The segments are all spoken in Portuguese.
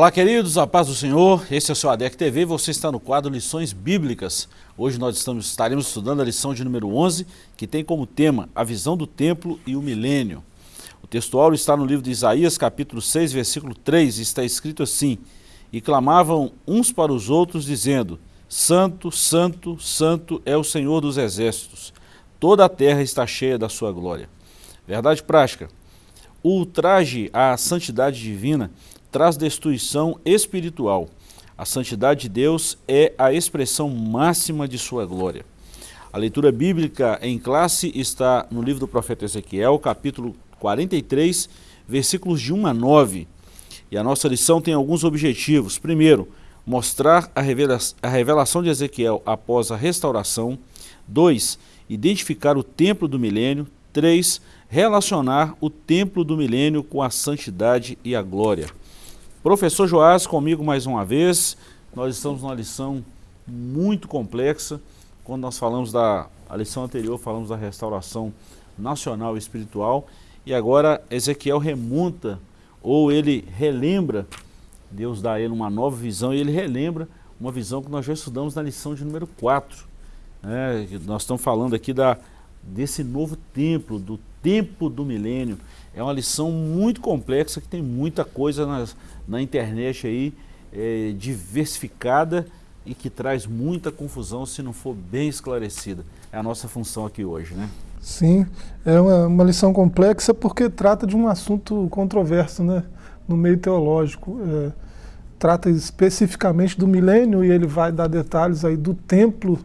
Olá queridos, a paz do Senhor, esse é o seu ADEC TV você está no quadro Lições Bíblicas. Hoje nós estamos, estaremos estudando a lição de número 11, que tem como tema a visão do templo e o milênio. O textual está no livro de Isaías, capítulo 6, versículo 3, e está escrito assim, E clamavam uns para os outros, dizendo, Santo, Santo, Santo é o Senhor dos exércitos, toda a terra está cheia da sua glória. Verdade prática, o ultraje à santidade divina traz destruição espiritual. A santidade de Deus é a expressão máxima de sua glória. A leitura bíblica em classe está no livro do profeta Ezequiel, capítulo 43, versículos de 1 a 9. E a nossa lição tem alguns objetivos. Primeiro, mostrar a, revela a revelação de Ezequiel após a restauração. Dois, identificar o templo do milênio. Três, relacionar o templo do milênio com a santidade e a glória. Professor Joás, comigo mais uma vez. Nós estamos numa lição muito complexa. Quando nós falamos da a lição anterior, falamos da restauração nacional e espiritual. E agora Ezequiel remonta, ou ele relembra, Deus dá a ele uma nova visão, e ele relembra uma visão que nós já estudamos na lição de número 4. É, nós estamos falando aqui da, desse novo templo, do tempo do milênio. É uma lição muito complexa que tem muita coisa nas, na internet aí, é, diversificada e que traz muita confusão se não for bem esclarecida. É a nossa função aqui hoje, né? Sim, é uma, uma lição complexa porque trata de um assunto controverso né, no meio teológico. É, trata especificamente do milênio e ele vai dar detalhes aí do templo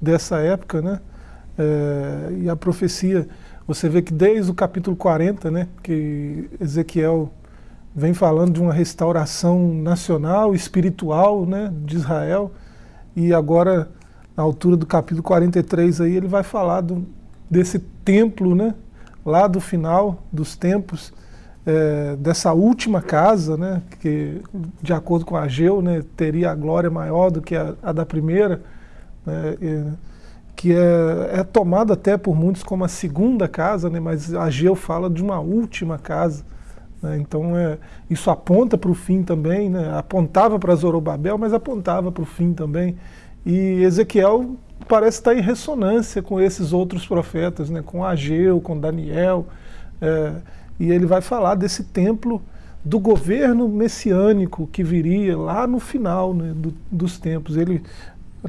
dessa época, né? É, e a profecia você vê que desde o capítulo 40, né, que Ezequiel vem falando de uma restauração nacional, espiritual né, de Israel, e agora, na altura do capítulo 43, aí, ele vai falar do, desse templo, né, lá do final dos tempos, é, dessa última casa, né, que de acordo com Ageu, né, teria a glória maior do que a, a da primeira, né, que é, é tomada até por muitos como a segunda casa, né, mas Ageu fala de uma última casa. Né, então é, isso aponta para o fim também, né, apontava para Zorobabel, mas apontava para o fim também. E Ezequiel parece estar em ressonância com esses outros profetas, né, com Ageu, com Daniel, é, e ele vai falar desse templo do governo messiânico que viria lá no final né, do, dos tempos. Ele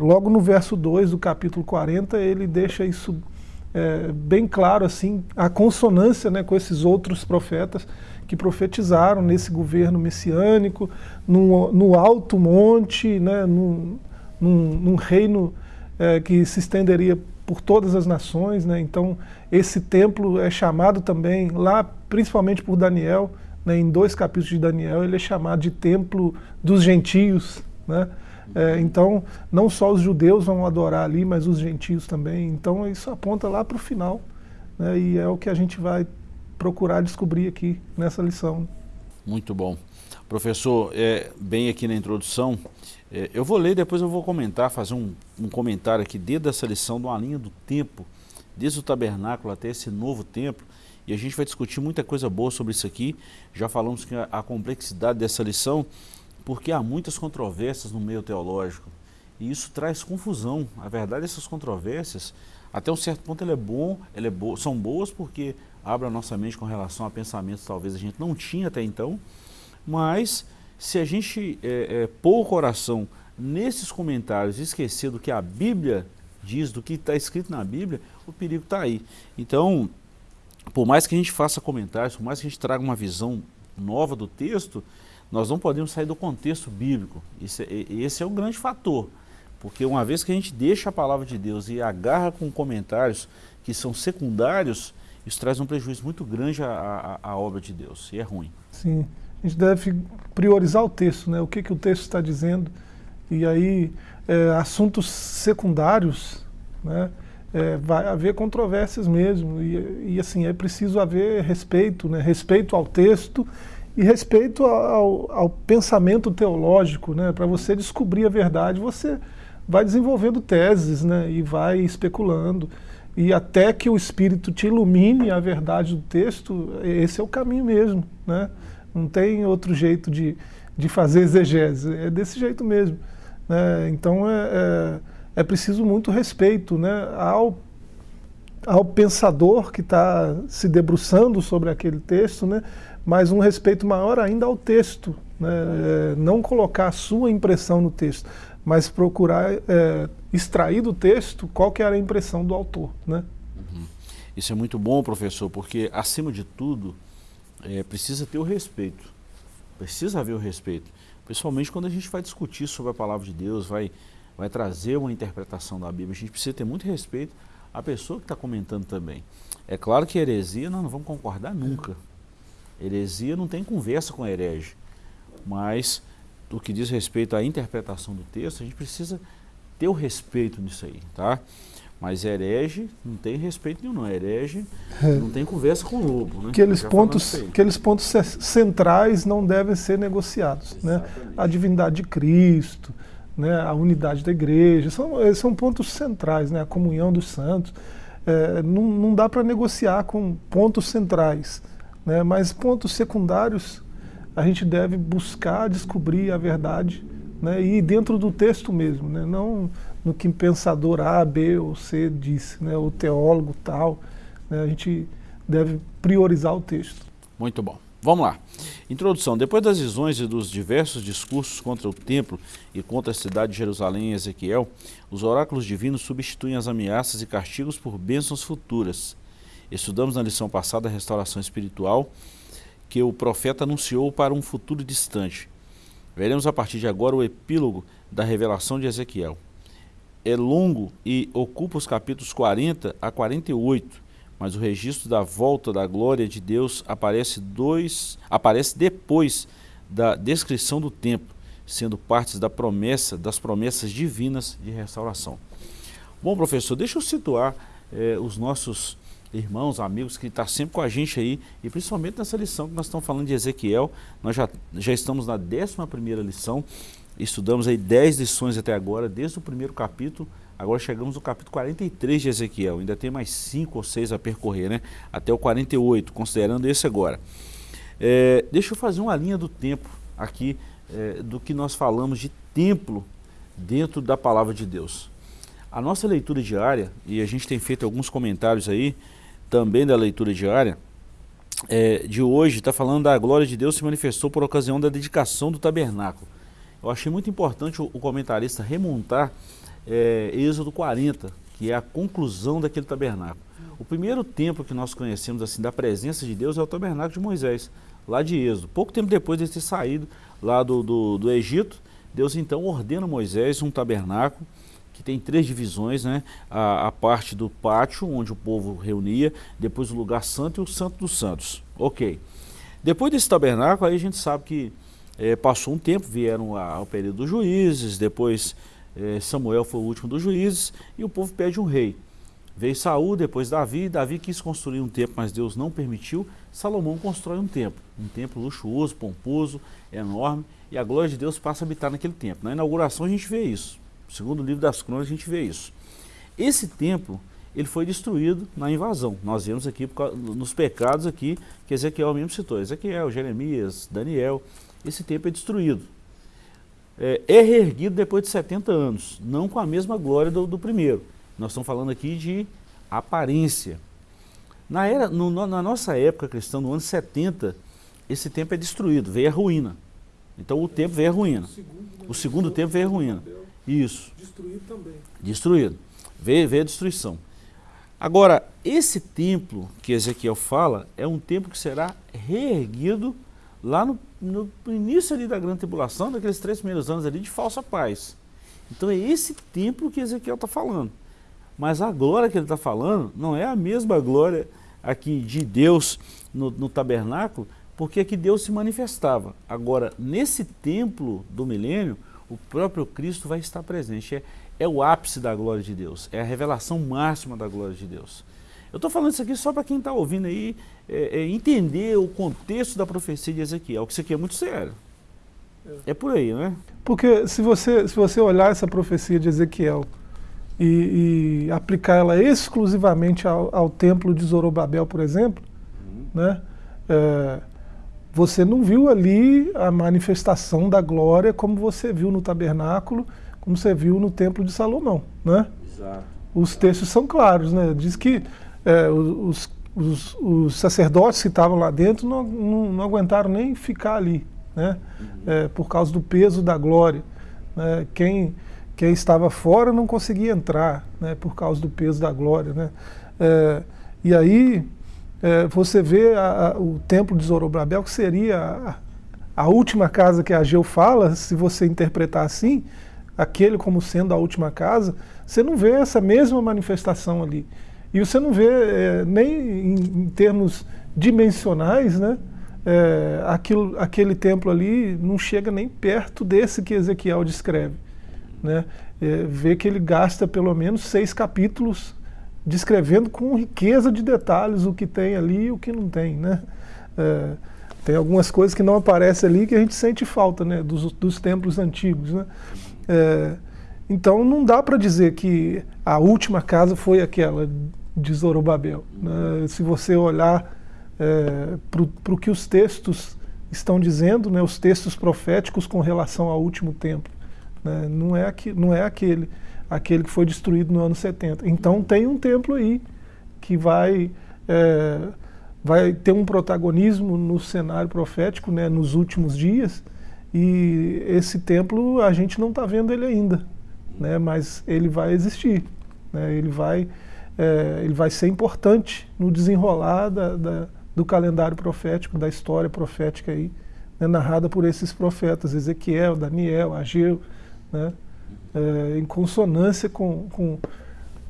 Logo no verso 2 do capítulo 40, ele deixa isso é, bem claro, assim, a consonância né, com esses outros profetas que profetizaram nesse governo messiânico, no, no alto monte, né, num, num, num reino é, que se estenderia por todas as nações. Né, então, esse templo é chamado também, lá principalmente por Daniel, né, em dois capítulos de Daniel, ele é chamado de templo dos gentios. Né, é, então, não só os judeus vão adorar ali, mas os gentios também. Então, isso aponta lá para o final. Né, e é o que a gente vai procurar descobrir aqui nessa lição. Muito bom. Professor, é, bem aqui na introdução, é, eu vou ler depois eu vou comentar, fazer um, um comentário aqui dentro dessa lição, de uma linha do tempo, desde o tabernáculo até esse novo templo, e a gente vai discutir muita coisa boa sobre isso aqui. Já falamos que a, a complexidade dessa lição porque há muitas controvérsias no meio teológico e isso traz confusão. A verdade, essas controvérsias, até um certo ponto, ele é bom, ele é bo são boas porque abre a nossa mente com relação a pensamentos que talvez a gente não tinha até então, mas se a gente é, é, pôr o coração nesses comentários e esquecer do que a Bíblia diz, do que está escrito na Bíblia, o perigo está aí. Então, por mais que a gente faça comentários, por mais que a gente traga uma visão nova do texto, nós não podemos sair do contexto bíblico. Esse, é, esse é o grande fator. Porque uma vez que a gente deixa a palavra de Deus e agarra com comentários que são secundários, isso traz um prejuízo muito grande à, à, à obra de Deus, e é ruim. Sim, a gente deve priorizar o texto, né? o que, que o texto está dizendo, e aí é, assuntos secundários, né? É, vai haver controvérsias mesmo, e, e assim, é preciso haver respeito, né? respeito ao texto e respeito ao, ao pensamento teológico, né? para você descobrir a verdade, você vai desenvolvendo teses né? e vai especulando. E até que o Espírito te ilumine a verdade do texto, esse é o caminho mesmo. Né? Não tem outro jeito de, de fazer exegese, é desse jeito mesmo. Né? Então é, é, é, preciso muito respeito né? ao, ao pensador que está se debruçando sobre aquele texto, né? mas um respeito maior ainda ao texto. Né? É, não colocar a sua impressão no texto, mas procurar é, extrair do texto qual que era a impressão do autor. Né? Uhum. Isso é muito bom, professor, porque acima de tudo é, precisa ter o respeito. Precisa haver o respeito. Principalmente quando a gente vai discutir sobre a palavra de Deus, vai, vai trazer uma interpretação da Bíblia. A gente precisa ter muito respeito à pessoa que está comentando também. É claro que heresia nós não vamos concordar nunca. Heresia não tem conversa com herege. Mas, o que diz respeito à interpretação do texto, a gente precisa ter o respeito nisso aí, tá? Mas herege não tem respeito nenhum, não. Herege é. não tem conversa com o lobo. Né? Aqueles pontos, aqueles pontos centrais não devem ser negociados. Né? A divindade de Cristo, né? a unidade da igreja, são, eh, são pontos centrais, né? a comunhão dos santos. É, não, não dá para negociar com pontos centrais. Né? Mas pontos secundários, a gente deve buscar descobrir a verdade né? e dentro do texto mesmo, né? não no que pensador A, B ou C disse, né? o teólogo tal. Né? A gente deve priorizar o texto. Muito bom. Vamos lá. Introdução. Depois das visões e dos diversos discursos contra o templo e contra a cidade de Jerusalém em Ezequiel, os oráculos divinos substituem as ameaças e castigos por bênçãos futuras. Estudamos na lição passada a restauração espiritual que o profeta anunciou para um futuro distante. Veremos a partir de agora o epílogo da revelação de Ezequiel. É longo e ocupa os capítulos 40 a 48, mas o registro da volta da glória de Deus aparece, dois, aparece depois da descrição do tempo, sendo partes da promessa, das promessas divinas de restauração. Bom, professor, deixa eu situar eh, os nossos irmãos, amigos que estão tá sempre com a gente aí, e principalmente nessa lição que nós estamos falando de Ezequiel, nós já, já estamos na 11 primeira lição, estudamos aí 10 lições até agora, desde o primeiro capítulo, agora chegamos no capítulo 43 de Ezequiel, ainda tem mais 5 ou 6 a percorrer, né? Até o 48, considerando esse agora. É, deixa eu fazer uma linha do tempo aqui, é, do que nós falamos de templo dentro da palavra de Deus. A nossa leitura diária, e a gente tem feito alguns comentários aí, também da leitura diária, é, de hoje, está falando da glória de Deus se manifestou por ocasião da dedicação do tabernáculo. Eu achei muito importante o, o comentarista remontar é, Êxodo 40, que é a conclusão daquele tabernáculo. O primeiro templo que nós conhecemos assim da presença de Deus é o tabernáculo de Moisés, lá de Êxodo. Pouco tempo depois de ter saído lá do, do, do Egito, Deus então ordena a Moisés um tabernáculo que tem três divisões, né? A, a, parte do pátio, onde o povo reunia, depois o lugar santo e o santo dos santos. Ok. Depois desse tabernáculo, aí a gente sabe que é, passou um tempo, vieram ao período dos juízes, depois Samuel foi o último dos juízes, e o povo pede um rei. Veio Saul, depois Davi, Davi quis construir um templo, mas Deus não permitiu. Salomão constrói um templo, um templo luxuoso, pomposo, enorme, e a glória de Deus passa a habitar naquele templo. Na inauguração a gente vê isso. Segundo o livro das crônicas a gente vê isso. Esse templo, ele foi destruído na invasão. Nós vemos aqui nos pecados aqui que Ezequiel mesmo citou. Ezequiel, Jeremias, Daniel. Esse templo é destruído. É, é reerguido depois de 70 anos, não com a mesma glória do, do primeiro. Nós estamos falando aqui de aparência. Na, era, no, na nossa época cristã, no ano 70, esse templo é destruído, veio a ruína. Então o templo veio a ruína. O segundo templo veio a ruína. Isso. Destruído também. Destruído. Veio, veio a destruição. Agora, esse templo que Ezequiel fala é um templo que será reerguido lá no, no início ali da grande tribulação, daqueles três primeiros anos ali de falsa paz. Então é esse templo que Ezequiel está falando. Mas a glória que ele está falando não é a mesma glória aqui de Deus no, no tabernáculo, porque aqui Deus se manifestava. Agora, nesse templo do milênio, o próprio Cristo vai estar presente. É, é o ápice da glória de Deus, é a revelação máxima da glória de Deus. Eu estou falando isso aqui só para quem está ouvindo aí é, é, entender o contexto da profecia de Ezequiel, que isso aqui é muito sério. É por aí, né? Porque se você, se você olhar essa profecia de Ezequiel e, e aplicar ela exclusivamente ao, ao, templo de Zorobabel, por exemplo, uhum. né? É, você não viu ali a manifestação da glória como você viu no tabernáculo, como você viu no templo de Salomão, né? Exato. Os textos são claros, né? Diz que é, os, os, os, sacerdotes que estavam lá dentro não, não, não, aguentaram nem ficar ali, né? Uhum. É, por causa do peso da glória. Né? Quem, quem estava fora não conseguia entrar, né? Por causa do peso da glória, né? É, e aí é, você vê a, a, o templo de Zorobabel, que seria a, a, última casa que Ageu fala, se você interpretar assim, aquele como sendo a última casa, você não vê essa mesma manifestação ali. E você não vê é, nem em, em, termos dimensionais, né? É, aquilo, aquele templo ali não chega nem perto desse que Ezequiel descreve. Né? É, vê que ele gasta pelo menos seis capítulos descrevendo com riqueza de detalhes o que tem ali e o que não tem, né? É, tem algumas coisas que não aparecem ali que a gente sente falta, né? Dos, dos templos antigos, né? É, então não dá para dizer que a última casa foi aquela de Zorobabel. Né? Se você olhar é, para o que os textos estão dizendo, né? Os textos proféticos com relação ao último templo, né? não, é aqui, não é aquele aquele que foi destruído no ano 70. Então tem um templo aí que vai, é, vai ter um protagonismo no cenário profético né, nos últimos dias, e esse templo a gente não está vendo ele ainda, né, mas ele vai existir, né, ele, vai, é, ele vai ser importante no desenrolar da, da, do calendário profético, da história profética aí, né, narrada por esses profetas, Ezequiel, Daniel, Ageu, né, é, em consonância com, com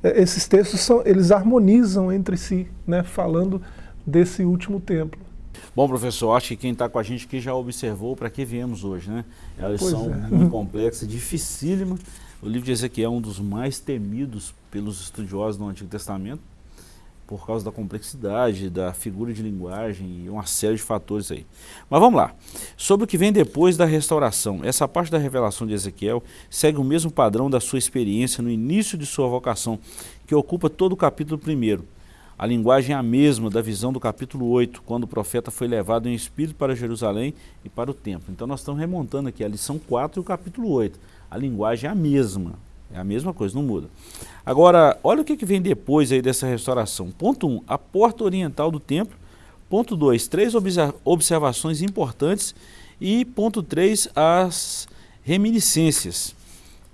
é, esses textos são, eles harmonizam entre si, né, falando desse último templo. Bom, professor, acho que quem está com a gente aqui já observou para que viemos hoje, né? É uma lição é. muito complexa, dificílima. O livro de Ezequiel é um dos mais temidos pelos estudiosos do Antigo Testamento por causa da complexidade, da figura de linguagem e uma série de fatores aí. Mas vamos lá. Sobre o que vem depois da restauração, essa parte da revelação de Ezequiel segue o mesmo padrão da sua experiência no início de sua vocação, que ocupa todo o capítulo 1. A linguagem é a mesma da visão do capítulo 8, quando o profeta foi levado em espírito para Jerusalém e para o templo. Então nós estamos remontando aqui a lição 4 e o capítulo 8. A linguagem é a mesma, é a mesma coisa, não muda. Agora, olha o que, vem depois aí dessa restauração. Ponto 1, um, a porta oriental do templo. Ponto 2, três observações importantes. E ponto 3, as reminiscências.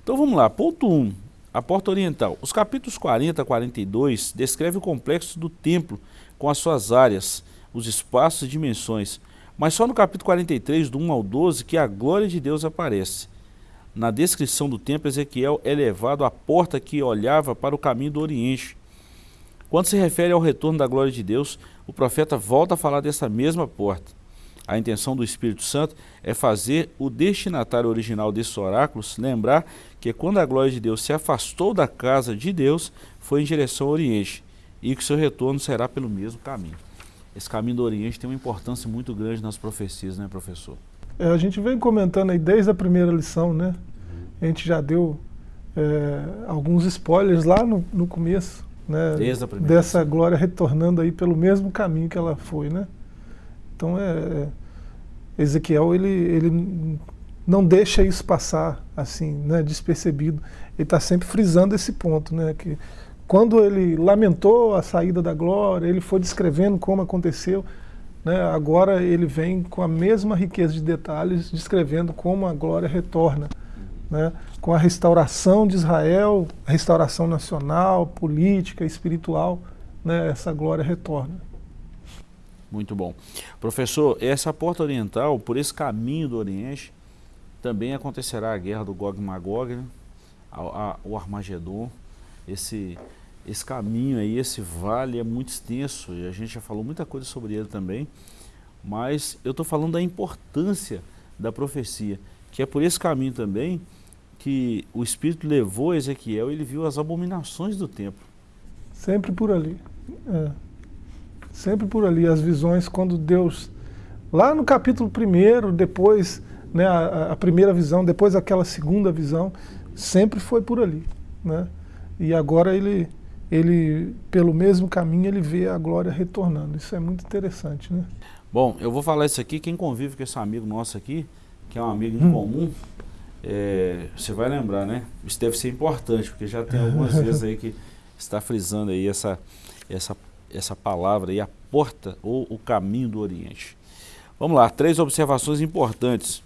Então vamos lá, ponto 1, um, a porta oriental. Os capítulos 40 a 42 descrevem o complexo do templo com as suas áreas, os espaços e dimensões. Mas só no capítulo 43, do 1 ao 12, que a glória de Deus aparece na descrição do templo, Ezequiel é levado à porta que olhava para o caminho do Oriente. Quando se refere ao retorno da glória de Deus, o profeta volta a falar dessa mesma porta. A intenção do Espírito Santo é fazer o destinatário original desses oráculos lembrar que quando a glória de Deus se afastou da casa de Deus, foi em direção ao Oriente, e que seu retorno será pelo mesmo caminho. Esse caminho do Oriente tem uma importância muito grande nas profecias, né, professor? É, a gente vem comentando aí desde a primeira lição, né? A gente já deu é, alguns spoilers lá no, no começo, né? Desde a primeira dessa lição. glória retornando aí pelo mesmo caminho que ela foi, né? Então é, é Ezequiel ele, ele não deixa isso passar assim, né, despercebido. Ele está sempre frisando esse ponto, né? Que quando ele lamentou a saída da glória, ele foi descrevendo como aconteceu. Né, agora ele vem com a mesma riqueza de detalhes, descrevendo como a glória retorna. Né, com a restauração de Israel, a restauração nacional, política, espiritual, né, essa glória retorna. Muito bom. Professor, essa porta oriental, por esse caminho do Oriente, também acontecerá a guerra do Gog e Magog, né? o Armagedon, esse esse caminho aí, esse vale é muito extenso e a gente já falou muita coisa sobre ele também, mas eu estou falando da importância da profecia, que é por esse caminho também que o Espírito levou Ezequiel e ele viu as abominações do templo. Sempre por ali. É. Sempre por ali, as visões quando Deus, lá no capítulo primeiro, depois, né, a, a primeira visão, depois aquela segunda visão, sempre foi por ali. Né? E agora ele ele, pelo mesmo caminho, ele vê a glória retornando. Isso é muito interessante, né? Bom, eu vou falar isso aqui, quem convive com esse amigo nosso aqui, que é um amigo em hum. comum, é, você vai lembrar, né? Isso deve ser importante, porque já tem algumas vezes aí que está frisando aí essa, essa, essa palavra aí, a porta ou o caminho do Oriente. Vamos lá, três observações importantes.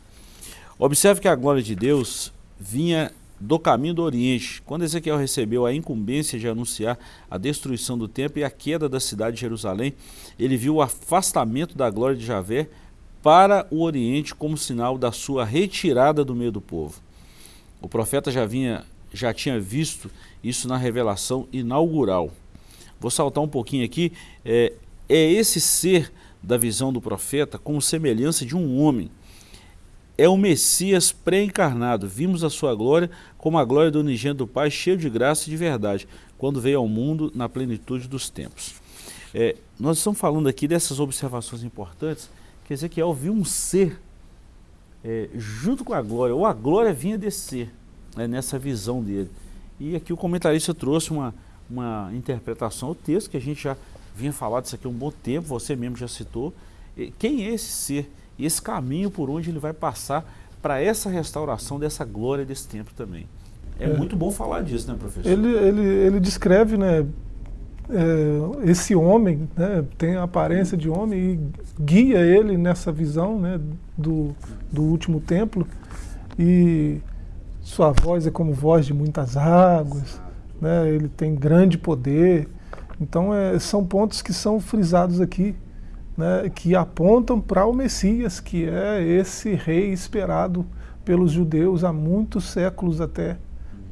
Observe que a glória de Deus vinha do caminho do Oriente, quando Ezequiel recebeu a incumbência de anunciar a destruição do templo e a queda da cidade de Jerusalém, ele viu o afastamento da glória de Javé para o Oriente como sinal da sua retirada do meio do povo. O profeta já, vinha, já tinha visto isso na revelação inaugural. Vou saltar um pouquinho aqui. É, é esse ser da visão do profeta como semelhança de um homem é o Messias pré-encarnado. Vimos a sua glória como a glória do unigênito do Pai, cheio de graça e de verdade, quando veio ao mundo na plenitude dos tempos. É, nós estamos falando aqui dessas observações importantes, que Ezequiel viu um ser é, junto com a glória, ou a glória vinha descer né, nessa visão dele. E aqui o comentarista trouxe uma, uma interpretação ao texto, que a gente já vinha falando disso aqui há um bom tempo, você mesmo já citou. Quem é esse ser? E esse caminho por onde ele vai passar para essa restauração dessa glória desse templo também. É, é, muito bom falar disso, né, professor? Ele, ele, ele descreve, né, é, esse homem, né, tem a aparência de homem e guia ele nessa visão, né, do, do último templo e sua voz é como voz de muitas águas, né, ele tem grande poder. Então, é, são pontos que são frisados aqui né, que apontam para o Messias, que é esse rei esperado pelos judeus há muitos séculos até.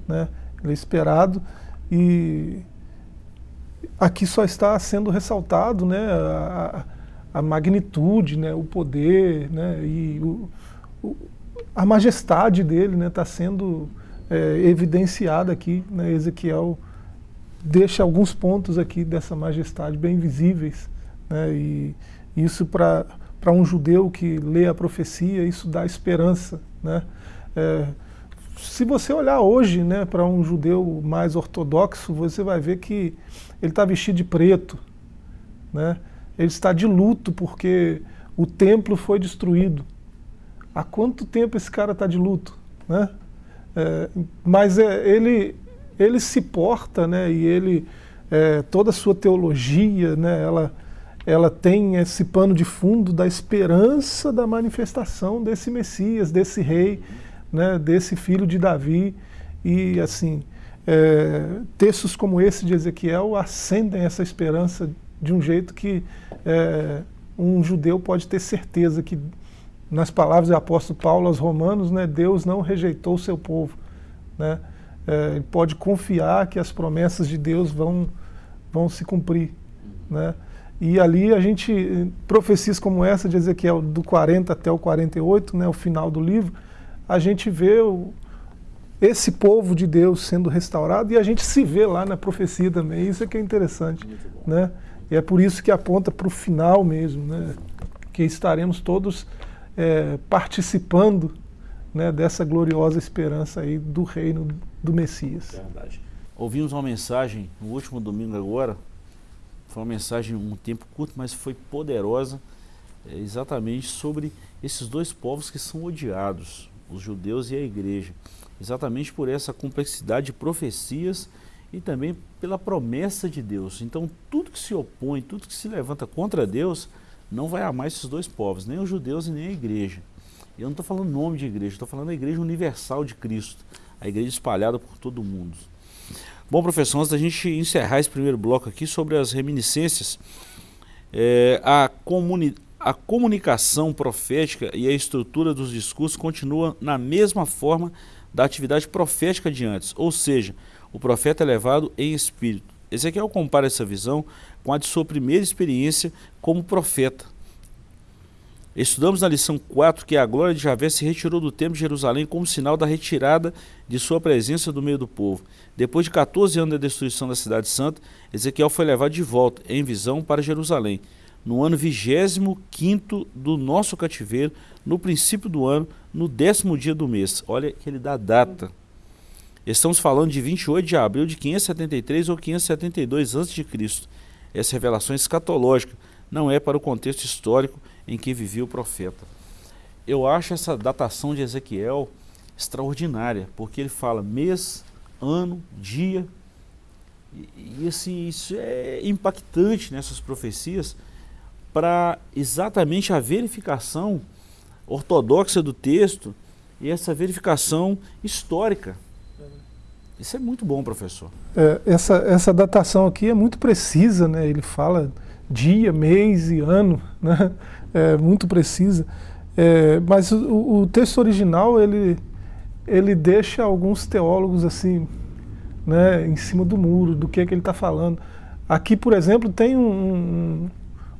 Né? Ele é esperado e aqui só está sendo ressaltado né, a, a magnitude, né, o poder né, e o, o, a majestade dele está né, tá sendo é, evidenciada aqui. Né, Ezequiel deixa alguns pontos aqui dessa majestade bem visíveis. Né, e, isso para um judeu que lê a profecia, isso dá esperança. Né? É, se você olhar hoje né, para um judeu mais ortodoxo, você vai ver que ele está vestido de preto. Né? Ele está de luto porque o templo foi destruído. Há quanto tempo esse cara está de luto? Né? É, mas é, ele, ele se porta, né, e ele, é, toda a sua teologia, né, ela, ela tem esse pano de fundo da esperança da manifestação desse Messias, desse rei, né, desse filho de Davi. E assim, é, textos como esse de Ezequiel acendem essa esperança de um jeito que é, um judeu pode ter certeza que, nas palavras do apóstolo Paulo aos romanos, né, Deus não rejeitou o seu povo. Né? É, ele pode confiar que as promessas de Deus vão, vão se cumprir. Né? E ali a gente, profecias como essa de Ezequiel, do 40 até o 48, né, o final do livro, a gente vê o, esse povo de Deus sendo restaurado e a gente se vê lá na profecia também. Isso é que é interessante. Né? E é por isso que aponta para o final mesmo, né? que estaremos todos é, participando né, dessa gloriosa esperança aí do reino do Messias. Verdade. Ouvimos uma mensagem no último domingo agora, foi uma mensagem um tempo curto, mas foi poderosa, é, exatamente sobre esses dois povos que são odiados, os judeus e a igreja. Exatamente por essa complexidade de profecias e também pela promessa de Deus. Então, tudo que se opõe, tudo que se levanta contra Deus, não vai amar esses dois povos, nem os judeus e nem a igreja. Eu não estou falando nome de igreja, estou falando da igreja universal de Cristo, a igreja espalhada por todo o mundo. Bom, professor, antes da gente encerrar esse primeiro bloco aqui sobre as reminiscências, é, a, comuni a comunicação profética e a estrutura dos discursos continua na mesma forma da atividade profética de antes, ou seja, o profeta é levado em espírito. Ezequiel compara essa visão com a de sua primeira experiência como profeta. Estudamos na lição 4 que a glória de Javé se retirou do templo de Jerusalém como sinal da retirada de sua presença do meio do povo. Depois de 14 anos da destruição da cidade santa, Ezequiel foi levado de volta, em visão, para Jerusalém. No ano 25 do nosso cativeiro, no princípio do ano, no décimo dia do mês. Olha que ele dá data. Estamos falando de 28 de abril de 573 ou 572 a.C. Essa revelação escatológica não é para o contexto histórico em que vivia o profeta. Eu acho essa datação de Ezequiel extraordinária, porque ele fala mês, ano, dia, e, e assim, isso é impactante nessas profecias para exatamente a verificação ortodoxa do texto e essa verificação histórica. Isso é muito bom, professor. É, essa, essa datação aqui é muito precisa, né? ele fala dia, mês e ano, né? É muito precisa. É, mas o, o, texto original, ele, ele deixa alguns teólogos assim, né, em cima do muro, do que, é que ele está falando. Aqui, por exemplo, tem um,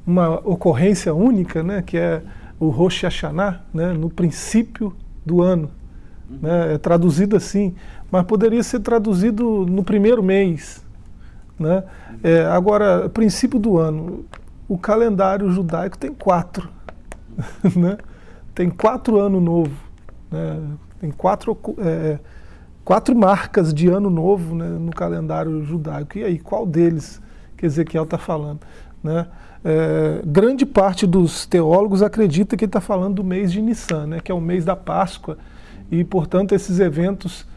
uma ocorrência única, né, que é o Rosh Hashanah, né, no princípio do ano. Né, é traduzido assim, mas poderia ser traduzido no primeiro mês. Né? É, agora, princípio do ano, o calendário judaico tem quatro. Né? Tem quatro ano novo. Né? Tem quatro, é, quatro marcas de ano novo né, no calendário judaico. E aí, qual deles que Ezequiel está falando? Né? É, grande parte dos teólogos acredita que ele está falando do mês de Nissan, né, que é o mês da Páscoa, e portanto esses eventos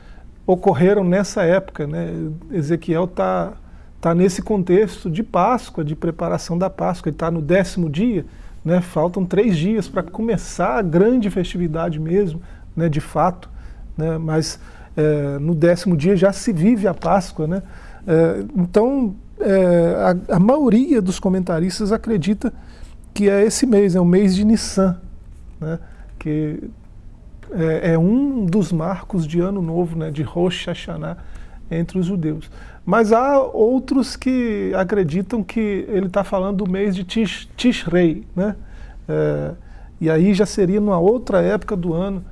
ocorreram nessa época. Né? Ezequiel está tá nesse contexto de Páscoa, de preparação da Páscoa, ele está no décimo dia, né? faltam três dias para começar a grande festividade mesmo, né? de fato, né? mas é, no décimo dia já se vive a Páscoa. Né? É, então, é, a, a, maioria dos comentaristas acredita que é esse mês, é o mês de Nissan, né? que é, é, um dos marcos de Ano Novo, né? de Rosh Hashanah, entre os judeus. Mas há outros que acreditam que ele está falando do mês de Tish, Tishrei, né? É, e aí já seria numa outra época do ano,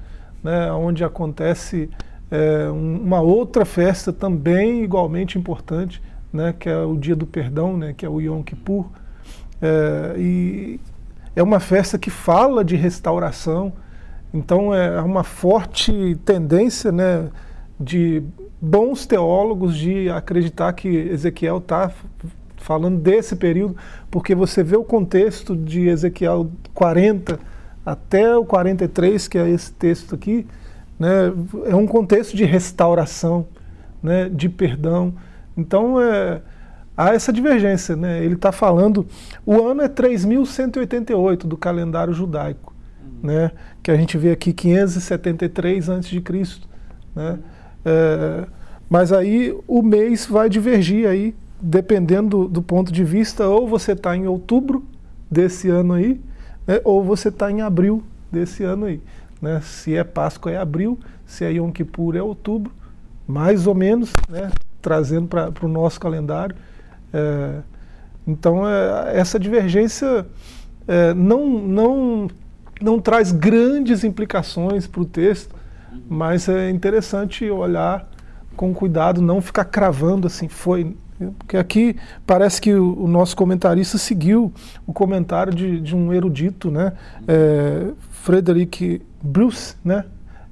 né, onde acontece é, uma outra festa também igualmente importante, né, que é o Dia do Perdão, né, que é o Yom Kippur. É, e é uma festa que fala de restauração, então é uma forte tendência né, de bons teólogos de acreditar que Ezequiel está falando desse período, porque você vê o contexto de Ezequiel 40 até o 43, que é esse texto aqui, né, é um contexto de restauração, né, de perdão, então, é, há essa divergência. Né? Ele está falando, o ano é 3.188 do calendário judaico, uhum. né? que a gente vê aqui 573 a.C. Né? É, mas aí o mês vai divergir aí, dependendo do, do ponto de vista, ou você está em outubro desse ano aí, né? ou você está em abril desse ano aí. Né? Se é Páscoa é abril, se é Yom Kippur é outubro, mais ou menos, né? trazendo para o nosso calendário. É, então, é, essa divergência é, não, não, não traz grandes implicações para o texto, mas é interessante olhar com cuidado, não ficar cravando assim, foi. Porque aqui parece que o, nosso comentarista seguiu o comentário de, de um erudito, né? É, Frederick Bruce, né?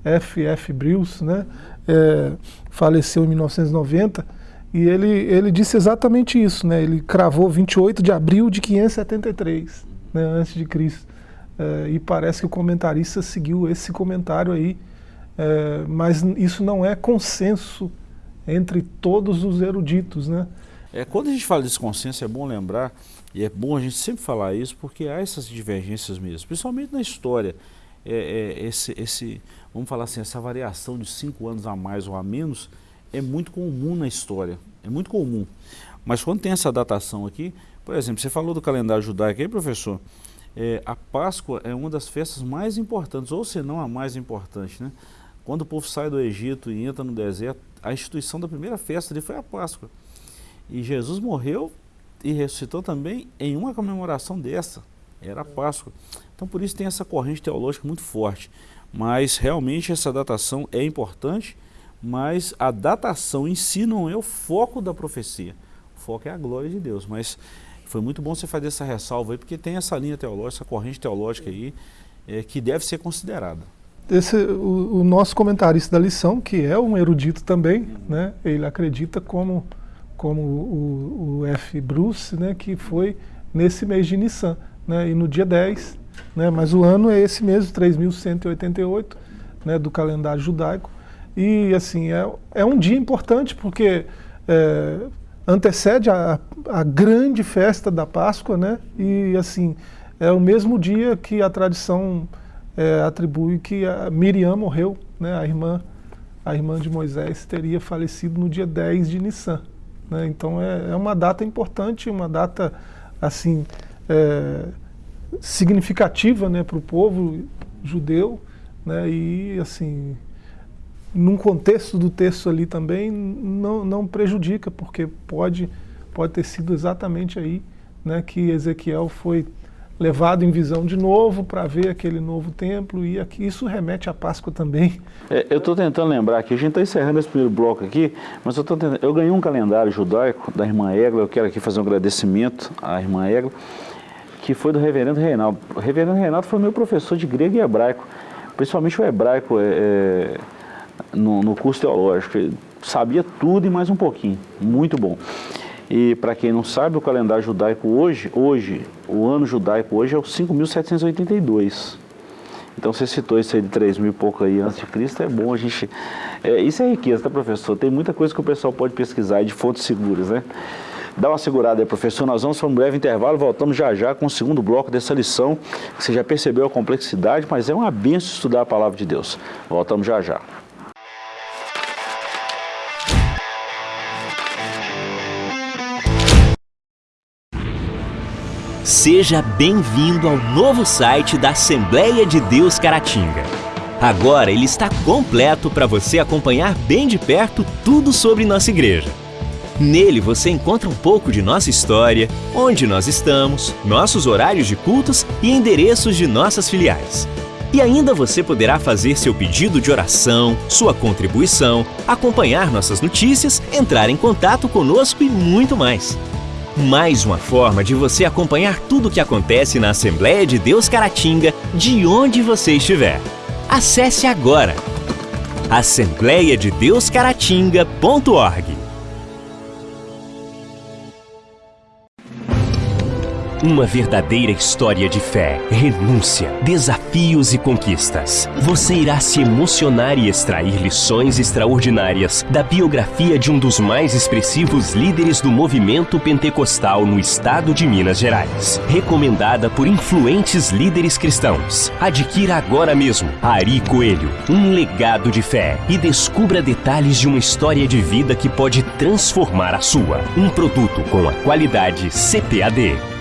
F.F. Bruce, né? é, faleceu em 1990, e ele, ele disse exatamente isso, né? ele cravou 28 de abril de 573, né, antes de Cristo. É, e parece que o comentarista seguiu esse comentário aí, é, mas isso não é consenso entre todos os eruditos. Né? É, quando a gente fala desse consenso, é bom lembrar, e é bom a gente sempre falar isso, porque há essas divergências mesmo, principalmente na história. É, é, esse, esse, vamos falar assim, essa variação de cinco anos a mais ou a menos é muito comum na história, é muito comum. Mas quando tem essa datação aqui, por exemplo, você falou do calendário judaico aí, professor, é, a Páscoa é uma das festas mais importantes, ou se não a mais importante, né? Quando o povo sai do Egito e entra no deserto, a instituição da primeira festa ali foi a Páscoa. E Jesus morreu e ressuscitou também em uma comemoração dessa, era a Páscoa. Então por isso tem essa corrente teológica muito forte. Mas realmente essa datação é importante, mas a datação em si não é o foco da profecia. O foco é a glória de Deus. Mas foi muito bom você fazer essa ressalva aí, porque tem essa linha teológica, essa corrente teológica aí, é, que deve ser considerada. Esse, o, o, nosso comentarista da lição, que é um erudito também, uhum. né, ele acredita como, como o, o F. Bruce, né, que foi nesse mês de Nissan. Né, e no dia 10 né? mas o ano é esse mesmo, 3.188, né, do calendário judaico. E assim, é, é um dia importante porque é, antecede a, a grande festa da Páscoa, né? E assim, é o mesmo dia que a tradição é, atribui que a Miriam morreu, né? A irmã, a irmã de Moisés teria falecido no dia 10 de Nissan. Né? Então é, é uma data importante, uma data assim é, significativa né, para o povo judeu, né? E assim num contexto do texto ali também não, não prejudica, porque pode, pode ter sido exatamente aí né, que Ezequiel foi levado em visão de novo para ver aquele novo templo e aqui isso remete à Páscoa também. É, eu estou tentando lembrar aqui, a gente está encerrando esse primeiro bloco aqui, mas eu, tentando, eu ganhei um calendário judaico da irmã Egla, eu quero aqui fazer um agradecimento à irmã Egla, que foi do reverendo Reinaldo. O reverendo Reinaldo foi meu professor de grego e hebraico, principalmente o hebraico é, é no, no curso teológico. Ele sabia tudo e mais um pouquinho, muito bom. E para quem não sabe, o calendário judaico hoje, hoje, o ano judaico hoje é o 5.782. Então você citou isso aí de 3 mil e pouco aí antes de Cristo, é bom a gente... É, isso é riqueza, tá professor? Tem muita coisa que o pessoal pode pesquisar de fontes seguras, né? Dá uma segurada aí, professor. Nós vamos para um breve intervalo, voltamos já já com o segundo bloco dessa lição. Você já percebeu a complexidade, mas é uma benção estudar a palavra de Deus. Voltamos já já. Seja bem-vindo ao novo site da Assembleia de Deus Caratinga. Agora ele está completo para você acompanhar bem de perto tudo sobre nossa igreja. Nele você encontra um pouco de nossa história, onde nós estamos, nossos horários de cultos e endereços de nossas filiais. E ainda você poderá fazer seu pedido de oração, sua contribuição, acompanhar nossas notícias, entrar em contato conosco e muito mais. Mais uma forma de você acompanhar tudo o que acontece na Assembleia de Deus Caratinga, de onde você estiver. Acesse agora assembleiadedeuscaratinga.org Uma verdadeira história de fé, renúncia, desafios e conquistas. Você irá se emocionar e extrair lições extraordinárias da biografia de um dos mais expressivos líderes do movimento pentecostal no estado de Minas Gerais. Recomendada por influentes líderes cristãos. Adquira agora mesmo Ari Coelho, um legado de fé e descubra detalhes de uma história de vida que pode transformar a sua. Um produto com a qualidade CPAD.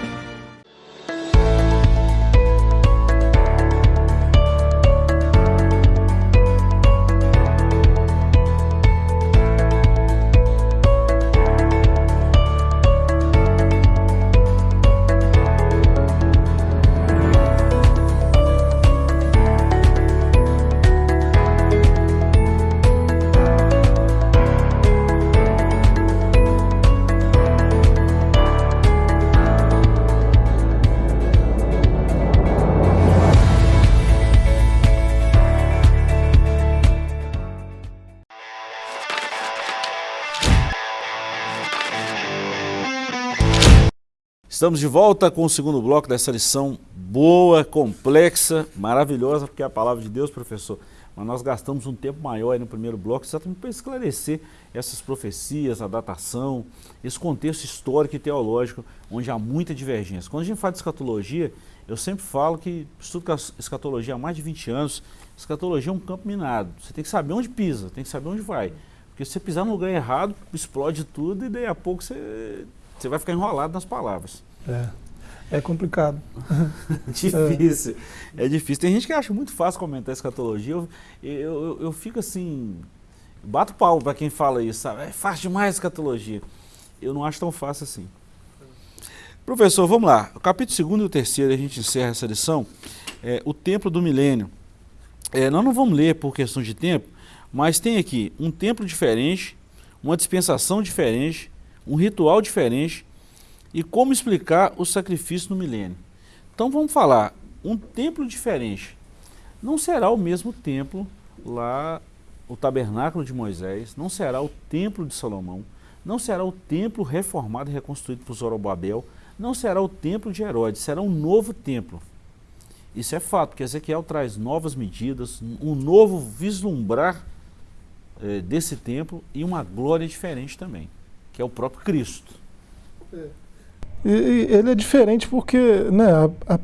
Estamos de volta com o segundo bloco dessa lição boa, complexa, maravilhosa, porque é a palavra de Deus, professor. Mas nós gastamos um tempo maior no primeiro bloco exatamente para esclarecer essas profecias, a datação, esse contexto histórico e teológico, onde há muita divergência. Quando a gente fala de escatologia, eu sempre falo que estudo escatologia há mais de 20 anos. Escatologia é um campo minado. Você tem que saber onde pisa, tem que saber onde vai. Porque se você pisar no lugar errado, explode tudo e daí a pouco você, você vai ficar enrolado nas palavras. É, é complicado. difícil, é. é. difícil. Tem gente que acha muito fácil comentar escatologia. Eu, eu, eu, fico assim, bato pau para quem fala isso, sabe? É fácil demais escatologia. Eu não acho tão fácil assim. Professor, vamos lá. O capítulo 2 e o terceiro, a gente encerra essa lição. É, o templo do milênio. É, nós não vamos ler por questão de tempo, mas tem aqui um templo diferente, uma dispensação diferente, um ritual diferente, e como explicar o sacrifício no milênio. Então vamos falar, um templo diferente. Não será o mesmo templo lá, o tabernáculo de Moisés, não será o templo de Salomão, não será o templo reformado e reconstruído por Zorobabel, não será o templo de Herodes, será um novo templo. Isso é fato, porque Ezequiel traz novas medidas, um novo vislumbrar é, desse templo e uma glória diferente também, que é o próprio Cristo. É. E, e ele é diferente porque, né, a, a,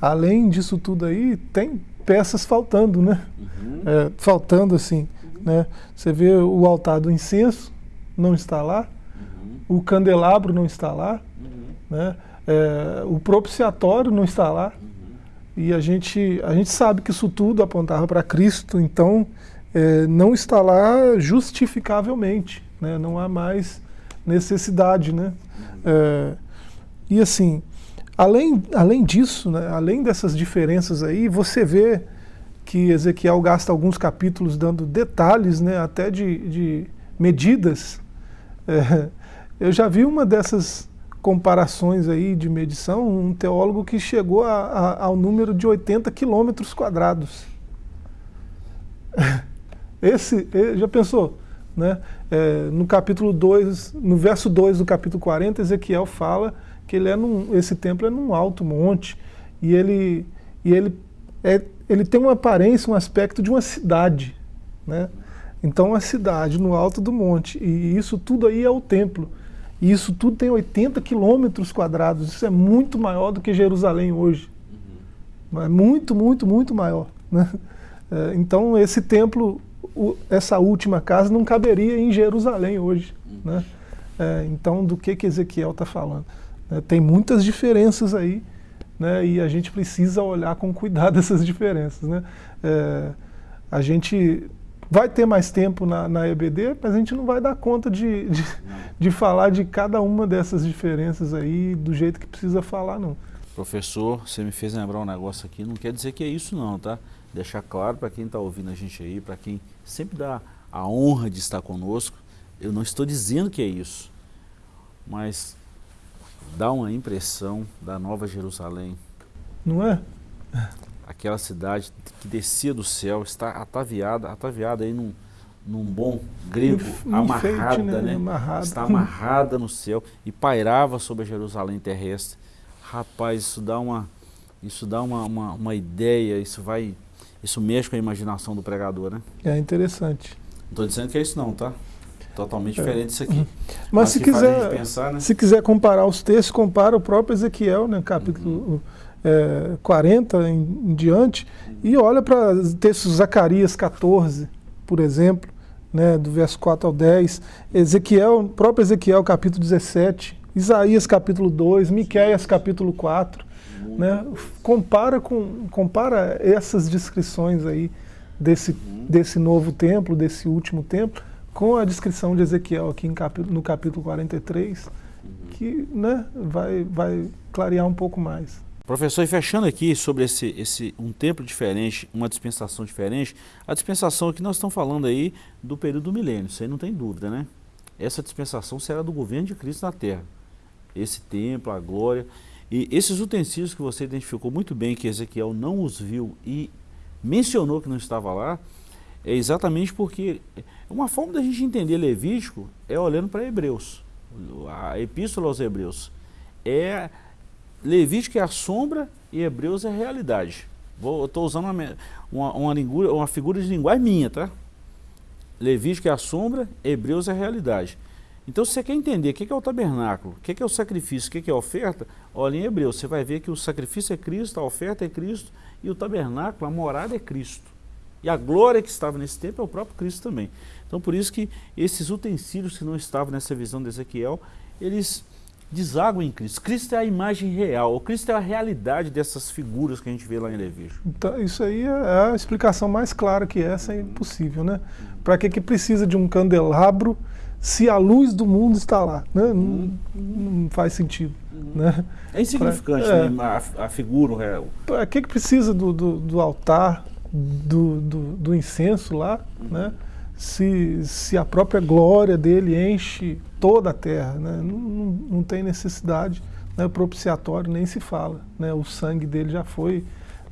além disso tudo aí, tem peças faltando, né? Uhum. É, faltando assim, uhum. né? Você vê o altar do incenso, não está lá, uhum. o candelabro não está lá, uhum. né? É, o propiciatório não está lá, e a gente, a gente sabe que isso tudo apontava para Cristo, então é, não está lá justificavelmente, né? não há mais necessidade. Né? É, e assim, além, além disso, né, além dessas diferenças aí, você vê que Ezequiel gasta alguns capítulos dando detalhes, né, até de, de medidas. É, eu já vi uma dessas comparações aí de medição, um teólogo que chegou a, a, ao número de 80 quilômetros quadrados. Esse, já pensou? Né? É, no capítulo 2, no verso 2 do capítulo 40, Ezequiel fala que ele é num, esse templo é num alto monte e ele, e ele, é, ele tem uma aparência, um aspecto de uma cidade. Né? Então, uma cidade no alto do monte, e isso tudo aí é o templo. E isso tudo tem 80 quilômetros quadrados. Isso é muito maior do que Jerusalém hoje. Uhum. É muito, muito, muito maior. Né? É, então, esse templo, o, essa última casa, não caberia em Jerusalém hoje. Uhum. Né? É, então, do que, que Ezequiel está falando? É, tem muitas diferenças aí, né? e a gente precisa olhar com cuidado essas diferenças. Né? É, a gente Vai ter mais tempo na, na EBD, mas a gente não vai dar conta de, de, de, falar de cada uma dessas diferenças aí do jeito que precisa falar, não. Professor, você me fez lembrar um negócio aqui, não quer dizer que é isso não, tá? Deixar claro para quem está ouvindo a gente aí, para quem sempre dá a honra de estar conosco, eu não estou dizendo que é isso, mas dá uma impressão da Nova Jerusalém. Não é? aquela cidade que descia do céu, está ataviada, ataviada aí num, num bom grego, um amarrada, né? né? Amarrada. Está amarrada no céu e pairava sobre a Jerusalém terrestre. Rapaz, isso dá uma, isso dá uma, uma, uma ideia, isso vai, isso mexe com a imaginação do pregador, né? É interessante. Não estou dizendo que é isso não, tá? Totalmente é. diferente isso aqui. Uhum. Mas, Mas se quiser, pensar, né? se quiser comparar os textos, compara o próprio Ezequiel, né? Capítulo uhum é, 40 em, em, diante, e olha para textos Zacarias 14, por exemplo, né, do verso 4 ao 10, Ezequiel, próprio Ezequiel capítulo 17, Isaías capítulo 2, Miqueias capítulo 4, né, compara, com, compara essas descrições aí desse, desse novo templo, desse último templo, com a descrição de Ezequiel aqui em capítulo, no capítulo 43, que né, vai, vai clarear um pouco mais. Professor, e fechando aqui sobre esse, esse um tempo diferente, uma dispensação diferente, a dispensação que nós estamos falando aí do período do milênio, isso aí não tem dúvida, né? Essa dispensação será do governo de Cristo na terra. Esse templo, a glória. E esses utensílios que você identificou muito bem, que Ezequiel não os viu e mencionou que não estava lá, é exatamente porque uma forma da gente entender Levítico é olhando para Hebreus. A epístola aos Hebreus. É Levítico é a sombra e Hebreus é a realidade. Vou, eu estou usando uma, uma, uma, uma figura de linguagem minha, tá? Levítico é a sombra, Hebreus é a realidade. Então, se você quer entender o que é o tabernáculo, o que é o sacrifício, o que é a oferta, olha em Hebreus, você vai ver que o sacrifício é Cristo, a oferta é Cristo e o tabernáculo, a morada é Cristo. E a glória que estava nesse tempo é o próprio Cristo também. Então, por isso que esses utensílios que não estavam nessa visão de Ezequiel, eles deságua em Cristo. Cristo é a imagem real, o Cristo é a realidade dessas figuras que a gente vê lá em Levítico. Então, isso aí é a explicação mais clara que essa é impossível, né? Para que, que precisa de um candelabro se a luz do mundo está lá? Né? Não, não faz sentido. Né? É insignificante pra, é, né? a, a, figura real. Para que, que precisa do, do, do altar, do, do, do, incenso lá, uhum. né? se, se a própria glória dele enche toda a terra, né? não, não, não, tem necessidade, né? propiciatório nem se fala, né? o sangue dele já foi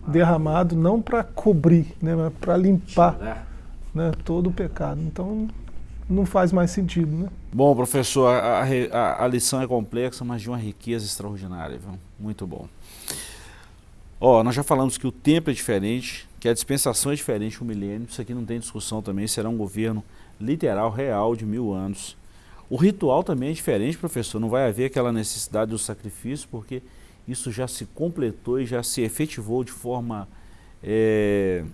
derramado não para cobrir, né? mas para limpar né? todo o pecado. Então não faz mais sentido. Né? Bom, professor, a, a, a lição é complexa, mas de uma riqueza extraordinária. Viu? Muito bom. Ó, nós já falamos que o tempo é diferente, que a dispensação é diferente, o milênio, isso aqui não tem discussão também, será um governo literal, real, de mil anos. O ritual também é diferente, professor, não vai haver aquela necessidade do sacrifício, porque isso já se completou e já se efetivou de forma é,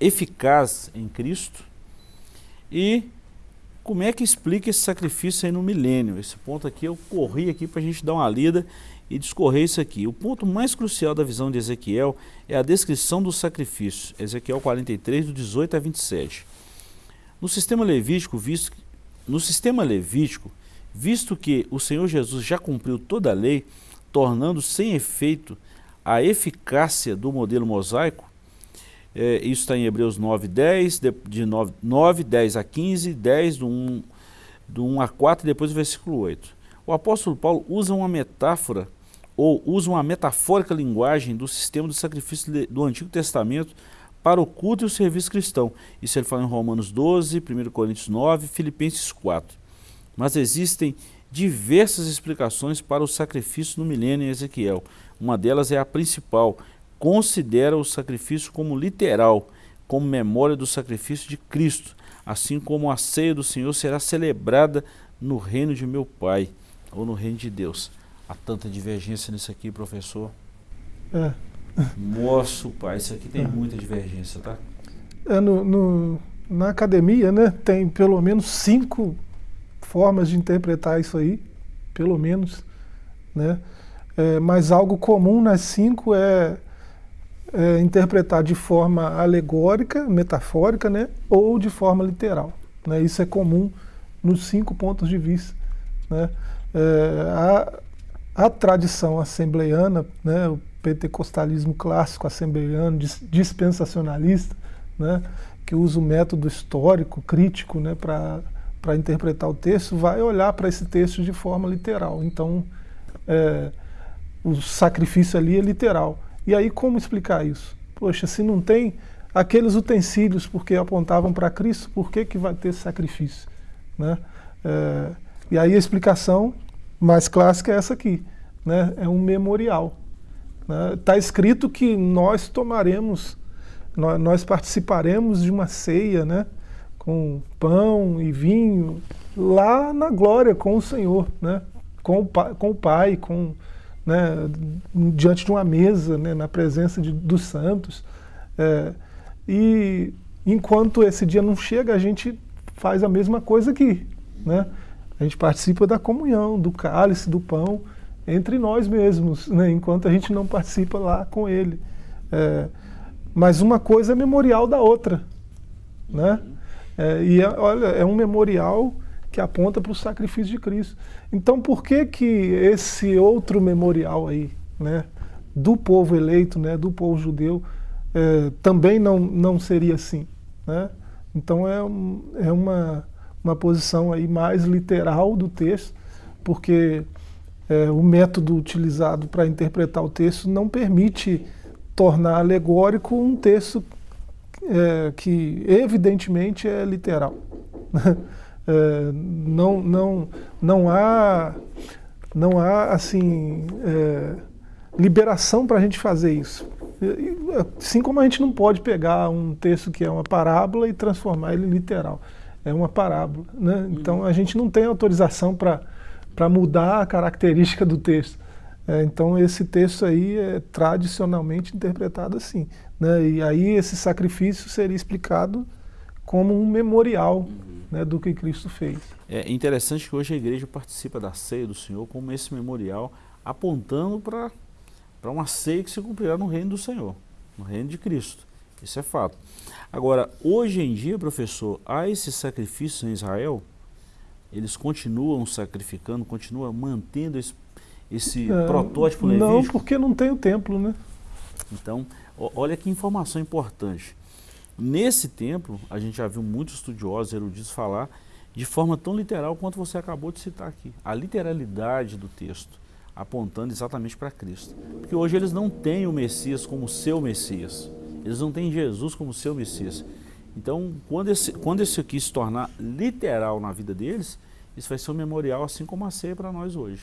eficaz em Cristo. E como é que explica esse sacrifício aí no milênio? Esse ponto aqui eu corri aqui para a gente dar uma lida e discorrer isso aqui. O ponto mais crucial da visão de Ezequiel é a descrição do sacrifício. Ezequiel 43, do 18 a 27. No sistema levítico, visto, no sistema levítico, visto que o Senhor Jesus já cumpriu toda a lei, tornando sem efeito a eficácia do modelo mosaico, é, isso está em Hebreus 9, 10, de, de 9, 9, 10 a 15, 10 do 1, do 1 a 4 e depois o versículo 8. O apóstolo Paulo usa uma metáfora ou usa uma metafórica linguagem do sistema do sacrifício do Antigo Testamento para o culto e o serviço cristão. Isso ele fala em Romanos 12, 1 Coríntios 9, Filipenses 4. Mas existem diversas explicações para o sacrifício no milênio em Ezequiel. Uma delas é a principal, considera o sacrifício como literal, como memória do sacrifício de Cristo, assim como a ceia do Senhor será celebrada no reino de meu Pai, ou no reino de Deus. Há tanta divergência nisso aqui, professor. É. Moço, pai, isso aqui tem é. muita divergência, tá? É, no, no, na academia, né, tem pelo menos cinco formas de interpretar isso aí, pelo menos, né? É, mas algo comum nas cinco é é, interpretar de forma alegórica, metafórica, né, ou de forma literal. Né? Isso é comum nos cinco pontos de vista. Né? É, a, a, tradição assembleiana, né, o pentecostalismo clássico assembleiano, dispensacionalista, né, que usa o método histórico, crítico, né, para interpretar o texto, vai olhar para esse texto de forma literal. Então, é, o sacrifício ali é literal. E aí como explicar isso? Poxa, se não tem aqueles utensílios porque apontavam para Cristo, por que, que vai ter sacrifício? Né? É, e aí a explicação mais clássica é essa aqui, né? é um memorial. Está né? Tá escrito que nós tomaremos, nós, nós, participaremos de uma ceia né? com pão e vinho lá na glória com o Senhor, né? com, o, com o Pai, com né, diante de uma mesa, né, na presença de, dos santos. É, e enquanto esse dia não chega, a gente faz a mesma coisa aqui. Né? A gente participa da comunhão, do cálice, do pão, entre nós mesmos, né, enquanto a gente não participa lá com ele. É, mas uma coisa é memorial da outra. Né? É, e é, olha, é um memorial que aponta para o sacrifício de Cristo. Então por que que esse outro memorial aí, né, do povo eleito, né, do povo judeu, é, também não, não seria assim? Né? Então é, um, é uma, uma posição aí mais literal do texto, porque é, o método utilizado para interpretar o texto não permite tornar alegórico um texto é, que evidentemente é literal. É, não, não, não há, não há assim, é, liberação para a gente fazer isso. Assim como a gente não pode pegar um texto que é uma parábola e transformar ele em literal. É uma parábola. Né? Então a gente não tem autorização para mudar a característica do texto. É, então esse texto aí é tradicionalmente interpretado assim. Né? E aí esse sacrifício seria explicado como um memorial uhum. né, do que Cristo fez. É interessante que hoje a igreja participa da ceia do Senhor como esse memorial, apontando para uma ceia que se cumprirá no reino do Senhor, no reino de Cristo. Isso é fato. Agora, hoje em dia, professor, há esses sacrifícios em Israel, eles continuam sacrificando, continuam mantendo esse, esse é, protótipo levítico? Não, porque não tem o templo, né? Então, olha que informação importante. Nesse templo, a gente já viu muitos estudiosos, eruditos falar de forma tão literal quanto você acabou de citar aqui. A literalidade do texto, apontando exatamente para Cristo. Porque hoje eles não têm o Messias como seu Messias. Eles não têm Jesus como seu Messias. Então, quando esse, quando esse aqui se tornar literal na vida deles, isso vai ser um memorial assim como a ceia para nós hoje.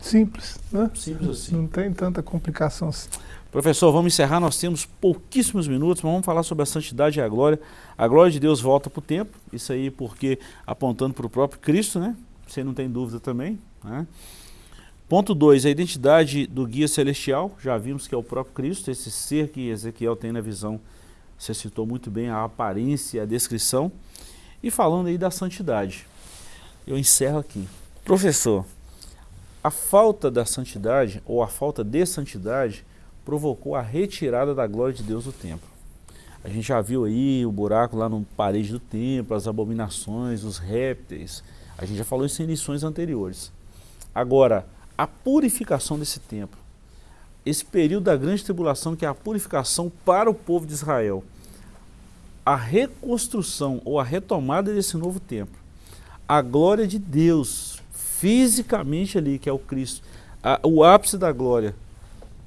Simples, né? Simples assim. Não tem tanta complicação assim. Professor, vamos encerrar, nós temos pouquíssimos minutos, mas vamos falar sobre a santidade e a glória. A glória de Deus volta para o tempo, isso aí porque apontando para o próprio Cristo, né? Você não tem dúvida também. Né? Ponto 2, a identidade do guia celestial, já vimos que é o próprio Cristo, esse ser que Ezequiel tem na visão, você citou muito bem a aparência, a descrição. E falando aí da santidade, eu encerro aqui. Professor, a falta da santidade, ou a falta de santidade, provocou a retirada da glória de Deus do templo. A gente já viu aí o buraco lá no parede do templo, as abominações, os répteis. A gente já falou isso em lições anteriores. Agora, a purificação desse templo, esse período da grande tribulação, que é a purificação para o povo de Israel, a reconstrução ou a retomada desse novo templo, a glória de Deus fisicamente ali, que é o Cristo, a, o ápice da glória,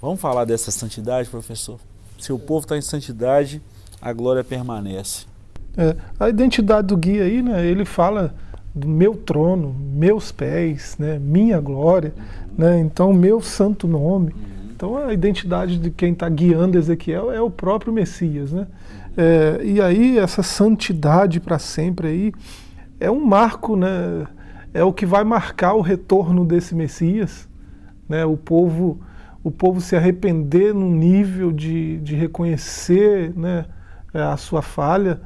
Vamos falar dessa santidade, professor? Se o povo está em santidade, a glória permanece. É, a identidade do guia aí, né, ele fala do meu trono, meus pés, né, minha glória, né, então meu santo nome. Então a identidade de quem está guiando Ezequiel é o próprio Messias. Né? É, e aí essa santidade para sempre aí é um marco, né, é o que vai marcar o retorno desse Messias. Né, o povo o povo se arrepender num nível de, de reconhecer né, é, a sua falha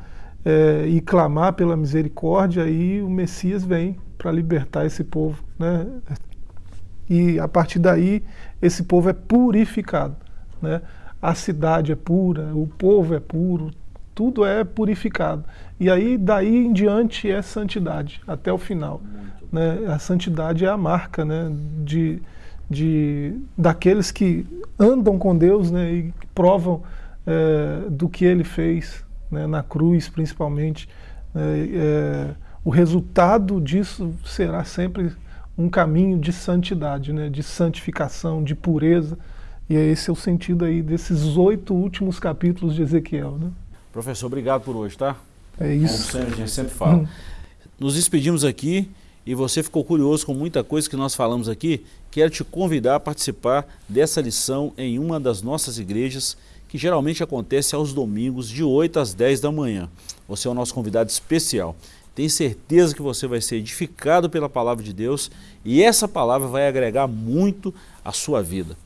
é, e clamar pela misericórdia, aí o Messias vem para libertar esse povo. Né? E a partir daí, esse povo é purificado. Né? A cidade é pura, o povo é puro, tudo é purificado. E aí, daí em diante, é santidade, até o final. Né? A santidade é a marca né, de de, daqueles que andam com Deus né, e provam é, do que ele fez né, na cruz, principalmente. É, é, o resultado disso será sempre um caminho de santidade, né, de santificação, de pureza. E é esse é o sentido aí desses oito últimos capítulos de Ezequiel. Né? Professor, obrigado por hoje, tá? É isso. Como sempre, a gente sempre fala. Hum. Nos despedimos aqui e você ficou curioso com muita coisa que nós falamos aqui, quero te convidar a participar dessa lição em uma das nossas igrejas, que geralmente acontece aos domingos, de 8 às 10 da manhã. Você é o nosso convidado especial. Tenho certeza que você vai ser edificado pela palavra de Deus e essa palavra vai agregar muito à sua vida.